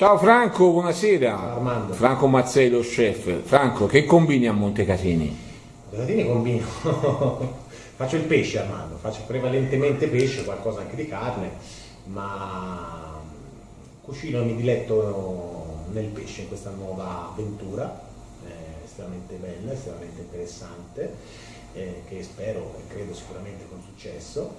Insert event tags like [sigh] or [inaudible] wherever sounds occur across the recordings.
Ciao Franco, buonasera. Ciao Armando. Franco Mazzei, lo chef. Franco, che combini a Montecatini? Montecatini combino. [laughs] faccio il pesce Armando, faccio prevalentemente pesce, qualcosa anche di carne, ma cucino e mi diletto nel pesce in questa nuova avventura, eh, estremamente bella, estremamente interessante, eh, che spero e credo sicuramente con successo,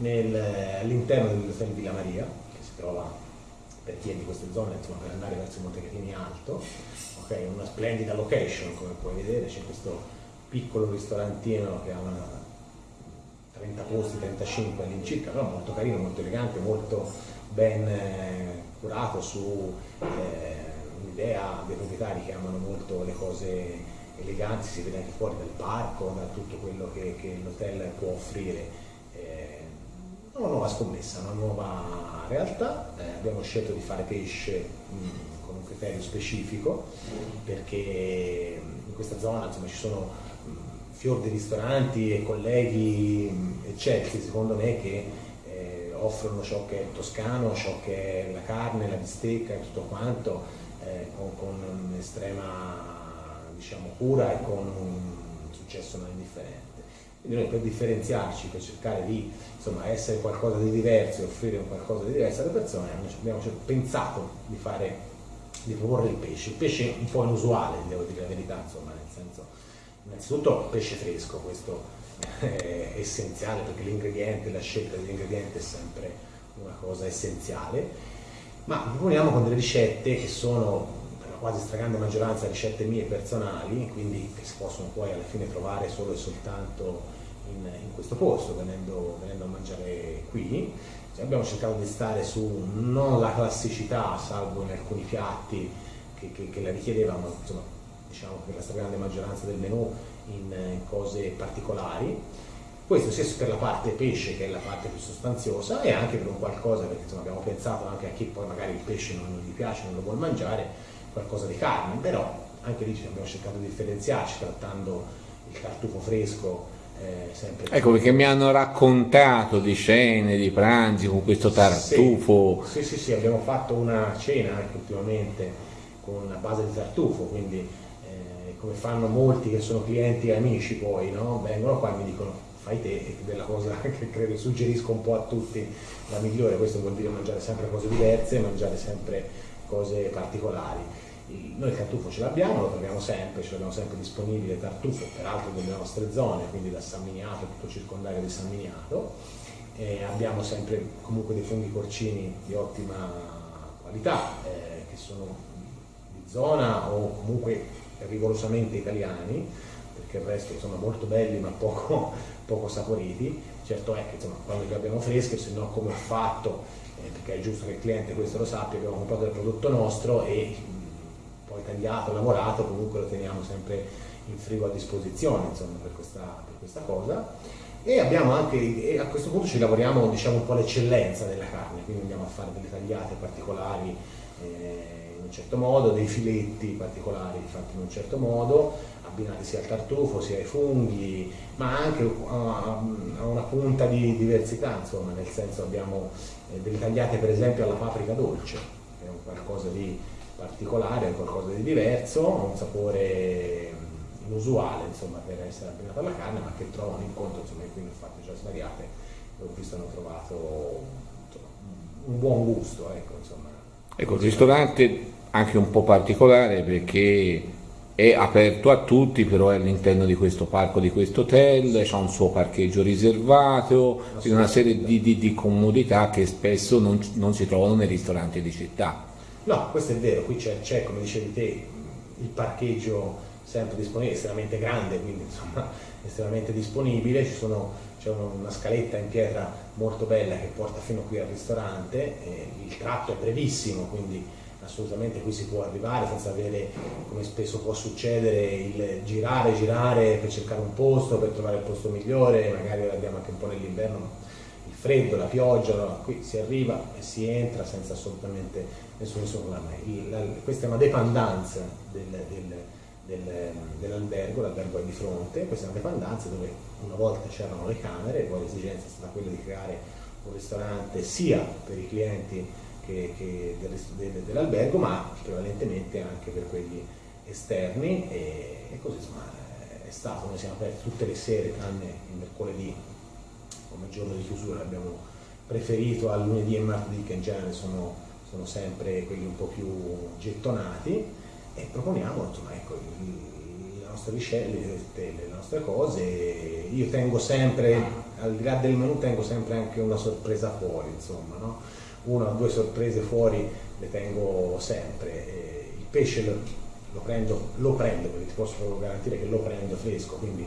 all'interno dell'hotel Villa Maria, che si trova per chi è di queste zone, insomma, per andare verso Montecatini Alto, okay, una splendida location come puoi vedere, c'è questo piccolo ristorantino che ha una 30 posti, 35 all'incirca, però molto carino, molto elegante, molto ben eh, curato su eh, un'idea dei proprietari che amano molto le cose eleganti, si vede anche fuori dal parco, da tutto quello che, che l'hotel può offrire. Una nuova scommessa, una nuova realtà, eh, abbiamo scelto di fare pesce mh, mm, con un criterio specifico perché in questa zona insomma, ci sono mh, mm, fior di ristoranti e colleghi mh, eccelsi secondo me che eh, offrono ciò che è toscano, ciò che è la carne, la bistecca e tutto quanto eh, con, con un'estrema diciamo, cura e con un successo non indifferente. Noi per differenziarci, per cercare di insomma, essere qualcosa di diverso e offrire qualcosa di diverso alle persone, abbiamo pensato di, fare, di proporre il pesce. Il pesce un po' inusuale, devo dire la verità, insomma, nel senso, innanzitutto pesce fresco, questo [laughs] è essenziale perché l'ingrediente, la scelta degli ingredienti è sempre una cosa essenziale, ma proponiamo con delle ricette che sono quasi stragrande maggioranza ricette mie personali, quindi che si possono poi alla fine trovare solo e soltanto in, in questo posto, venendo, venendo, a mangiare qui. Cioè abbiamo cercato di stare su non la classicità, salvo in alcuni piatti che, che, che la richiedevano, ma insomma, diciamo che la stragrande maggioranza del menù in, in cose particolari. Questo sia per la parte pesce che è la parte più sostanziosa e anche per un qualcosa, perché insomma, abbiamo pensato anche a chi poi magari il pesce non gli piace, non lo vuole mangiare, qualcosa di carne, però anche lì abbiamo cercato di differenziarci trattando il tartufo fresco eh, ecco perché mi hanno raccontato di cene, di pranzi con questo tartufo. Sì, sì, sì, sì abbiamo fatto una cena anche ultimamente con una base di tartufo, quindi eh, come fanno molti che sono clienti e amici poi, no? vengono qua e mi dicono fai te, e della cosa [laughs] che credo suggerisco un po' a tutti la migliore, questo vuol dire mangiare sempre cose diverse, mangiare sempre cose particolari noi il tartufo ce l'abbiamo, lo troviamo sempre, ce l'abbiamo sempre disponibile tartufo, peraltro nelle nostre zone, quindi da San Miniato, tutto circondario di San Miniato. E abbiamo sempre comunque dei funghi porcini di ottima qualità, eh, che sono di zona o comunque rigorosamente italiani, perché il resto sono molto belli ma poco, [laughs] poco saporiti. Certo è che insomma, quando li abbiamo freschi, se no come ho fatto, eh, perché è giusto che il cliente questo lo sappia, abbiamo comprato il prodotto nostro e poi tagliato, lavorato, comunque lo teniamo sempre in frigo a disposizione insomma, per, questa, per questa cosa. E abbiamo anche, e a questo punto ci lavoriamo diciamo, un po' l'eccellenza della carne, quindi andiamo a fare delle tagliate particolari eh, in un certo modo, dei filetti particolari fatti in un certo modo, abbinati sia al tartufo sia ai funghi, ma anche a, una punta di diversità, insomma, nel senso abbiamo eh, delle tagliate per esempio alla paprika dolce, che è un qualcosa di particolare, è qualcosa di diverso, ha un sapore inusuale insomma, per essere abbinato alla carne, ma che trova un incontro, insomma, qui ne ho fatte già svariate, ho visto hanno trovato insomma, un buon gusto. Ecco, insomma. Ecco, il ristorante anche un po' particolare perché è aperto a tutti, però è all'interno di questo parco, di questo hotel, c'è un suo parcheggio riservato, una serie di, di, di comodità che spesso non, non si trovano nei ristoranti di città. No, questo è vero, qui c'è, come dicevi te, il parcheggio sempre disponibile, estremamente grande, quindi insomma [laughs] estremamente disponibile, c'è una scaletta in pietra molto bella che porta fino qui al ristorante, il tratto è brevissimo, quindi assolutamente qui si può arrivare senza avere, come spesso può succedere, il girare, girare per cercare un posto, per trovare il posto migliore, magari andiamo anche un po' nell'inverno, il freddo, la pioggia, no? qui si arriva e si entra senza assolutamente nessun problema. questa è una dependenza del, del, del, dell'albergo, l'albergo è di fronte, questa è una dependenza dove una volta c'erano le camere, poi l'esigenza è stata quella di creare un ristorante sia per i clienti che, che del, dell'albergo, ma prevalentemente anche per quelli esterni e, e così insomma è stato, noi siamo aperti tutte le sere tranne il mercoledì come giorno di chiusura, abbiamo preferito al lunedì e martedì che in genere sono, sono sempre quelli un po' più gettonati e proponiamo insomma, ecco, le nostre ricette, le nostre cose, io tengo sempre, al di là del menù tengo sempre anche una sorpresa fuori, insomma, no? una o due sorprese fuori le tengo sempre. Il pesce lo, lo, prendo, lo prendo, perché ti posso garantire che lo prendo fresco, quindi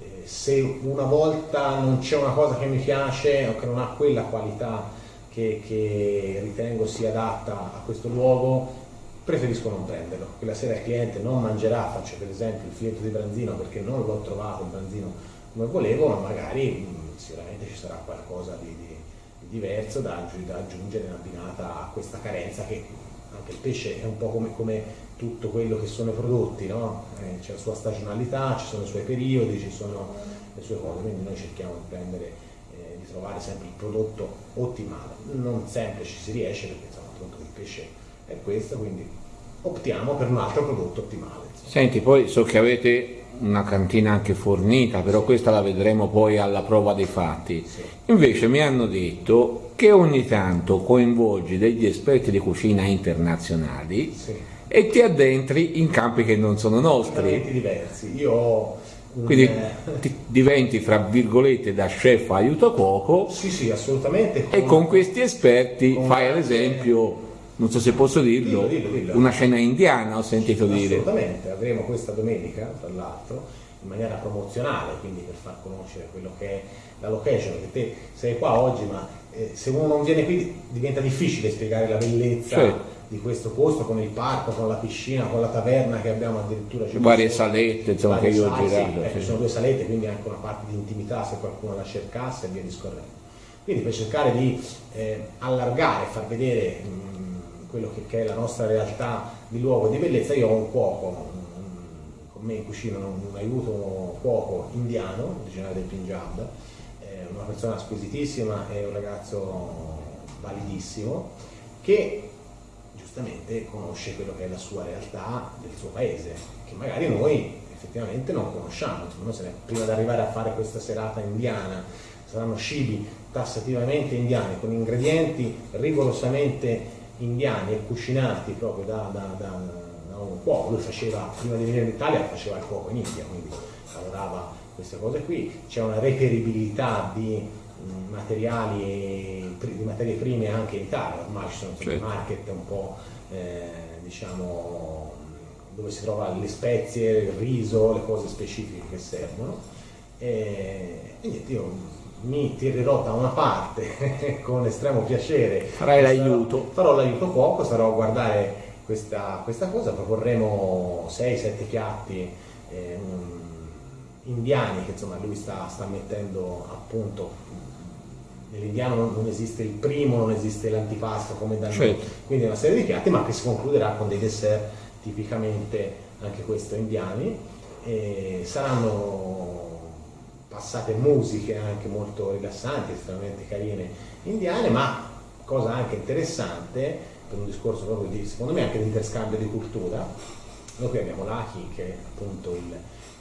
eh, se una volta non c'è una cosa che mi piace o che non ha quella qualità che, che ritengo sia adatta a questo luogo, preferisco non prenderlo. Quella sera il cliente non mangerà, faccio per esempio il filetto di branzino perché non l'ho trovato il branzino come volevo, ma magari mh, sicuramente ci sarà qualcosa di, di, di diverso da, da, aggiungere in abbinata a questa carenza che anche il pesce è un po' come, come tutto quello che sono i prodotti, no? eh, c'è la sua stagionalità, ci sono i suoi periodi, ci sono le sue cose, quindi noi cerchiamo di prendere, eh, di trovare sempre il prodotto ottimale. Non sempre ci si riesce perché insomma il pesce è questo, quindi optiamo per un altro prodotto ottimale. Senti, poi so che avete una cantina anche fornita, però questa la vedremo poi alla prova dei fatti. Sì. Invece mi hanno detto che ogni tanto coinvolgi degli esperti di cucina internazionali sì. e ti addentri in campi che non sono nostri. diversi. Io ho quindi eh, [laughs] diventi fra virgolette da chef aiuto cuoco sì sì assolutamente con, e con questi esperti fai ad esempio non so se posso dirlo, dillo, dillo, dillo. una scena indiana ho sentito dire. Assolutamente, avremo questa domenica, tra l'altro, in maniera promozionale, quindi per far conoscere quello che è la location, perché te sei qua oggi, ma eh, se uno non viene qui diventa difficile spiegare la bellezza certo. di questo posto con il parco, con la piscina, con la taverna che abbiamo addirittura. Varie salette, insomma, che io ho girato. Sì, ecco, Ci sono due salette, quindi anche una parte di intimità se qualcuno la cercasse e via discorrendo. Quindi per cercare di eh, allargare, far vedere mh, quello che, che, è la nostra realtà di luogo di bellezza, io ho un cuoco, con me in cucina un, un aiuto cuoco indiano, originario del Punjab, eh, una persona squisitissima e un ragazzo validissimo, che giustamente conosce quello che è la sua realtà del suo paese, che magari noi effettivamente non conosciamo. Insomma, prima di arrivare a fare questa serata indiana saranno cibi tassativamente indiani con ingredienti rigorosamente indiani e cucinati proprio da, da, da, da un cuoco, lui faceva, prima di venire in Italia faceva il cuoco in India, quindi lavorava queste cose qui, c'è una reperibilità di mh, materiali, di materie prime anche in Italia, ormai ci sono certo. market un po' eh, diciamo dove si trova le spezie, il riso, le cose specifiche che servono e, e niente, io mi tirerò da una parte [laughs] con estremo piacere. Farai l'aiuto. Farò l'aiuto poco, sarò a guardare questa, questa cosa, proporremo 6-7 piatti eh, indiani che insomma lui sta, sta mettendo a punto. Nell'indiano non, esiste il primo, non esiste l'antipasto come da noi, certo. quindi è una serie di piatti ma che si concluderà con dei dessert tipicamente anche questo indiani. E saranno passate musiche anche molto rilassanti, estremamente carine indiane, ma cosa anche interessante, per un discorso proprio di, secondo me anche di interscambio di cultura, noi qui abbiamo Lachi che è appunto il,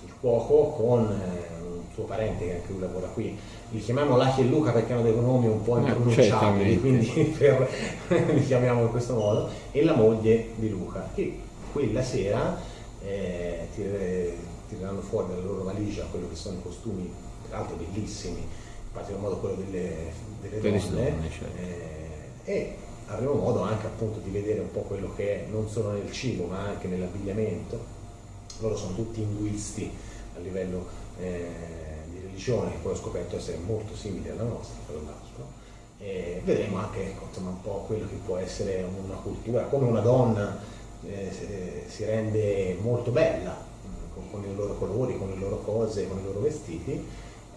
il cuoco con eh, un suo parente che anche lui lavora qui, li chiamiamo Lachi e Luca perché hanno dei nomi un po' eh, impronunciabili, quindi [laughs] per, [laughs] li chiamiamo in questo modo, e la moglie di Luca, che quella sera eh, tireranno fuori dalla loro valigia quello che sono i costumi, tra l'altro bellissimi, in particolar modo quello delle, delle donne, donne certo. eh, e avremo modo anche appunto di vedere un po' quello che è non solo nel cibo ma anche nell'abbigliamento. Loro sono tutti induisti a livello eh, di religione, che poi ho scoperto essere molto simili alla nostra, tra l'altro. E vedremo anche ecco, insomma, un po' quello che può essere una cultura, come una donna eh, si rende molto bella con, con, i loro colori, con le loro cose, con i loro vestiti.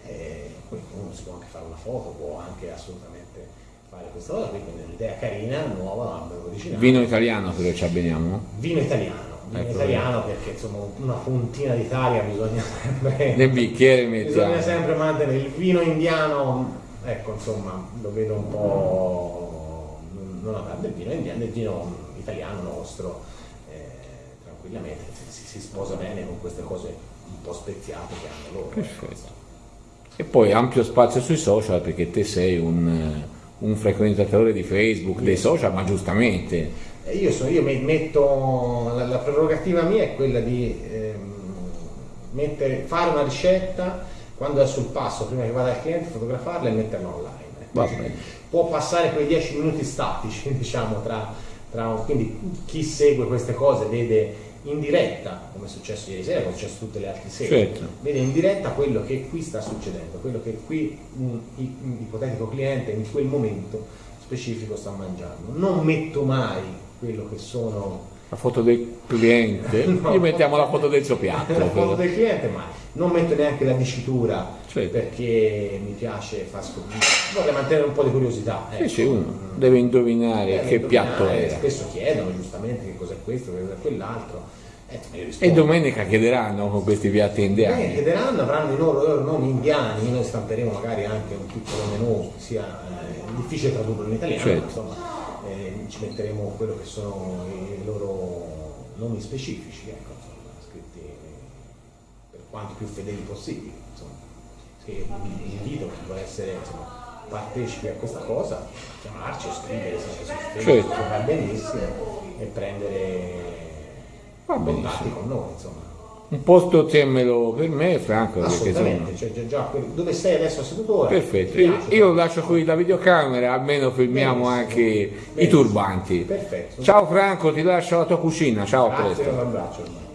E poi uno si può anche fare una foto, può anche assolutamente fare questa cosa quindi è un'idea carina, nuova, originale. Vino italiano però ci abbiniamo? Vino italiano, vino ecco. italiano perché insomma una puntina d'Italia bisogna sempre... [laughs] Nel bicchiere mettiamo. Bisogna sempre mantenere il vino indiano, ecco insomma lo vedo un po' non a del vino indiano, del vino italiano nostro, eh, tranquillamente, si, si, sposa bene con queste cose un po' speziate che hanno loro. Ecco, Perfetto. E poi ampio spazio sui social perché te sei un, un frequentatore di Facebook, dei social, ma giustamente. Io, so, io metto, la, la, prerogativa mia è quella di ehm, mettere, fare una ricetta quando è sul passo, prima che vada il cliente, fotografarla e metterla online. Può passare quei 10 minuti statici, [laughs] diciamo, tra, tra, quindi chi segue queste cose vede in diretta, come è successo ieri sera, come è successo tutte le altre sere, certo. vede in diretta quello che qui sta succedendo, quello che qui un, un ipotetico cliente in quel momento specifico sta mangiando. Non metto mai quello che sono la foto del cliente, [laughs] no, gli mettiamo la foto del suo piatto. la foto del cliente, ma non metto neanche la dicitura certo. perché mi piace far scoprire, vorrei mantenere un po' di curiosità. Ecco. Sì, sì, uno deve indovinare deve che indovinare, piatto è. Spesso chiedono giustamente che cos'è questo, che cos'è quell'altro. Eh, e domenica chiederanno con questi piatti indiani. Eh, chiederanno, avranno i loro, loro, nomi indiani, noi stamperemo magari anche un piccolo menù, sia eh, difficile tradurlo in italiano, certo. insomma eh, ci metteremo quello che sono i loro nomi specifici, ecco, insomma, scritti per quanto più fedeli possibili. Insomma. Che invito chi vuole essere insomma, partecipi a questa cosa, chiamarci o scrivere su Facebook, certo. va benissimo, e prendere contatti con noi. Insomma un posto temmelo per me Franco assolutamente sono... cioè, già, dove sei adesso seduto ora perfetto. io, io lascio qui la videocamera almeno filmiamo benissimo, anche benissimo. i turbanti. Perfetto. Ciao Franco ti lascio la tua cucina. Ciao Grazie, a presto. un abbraccio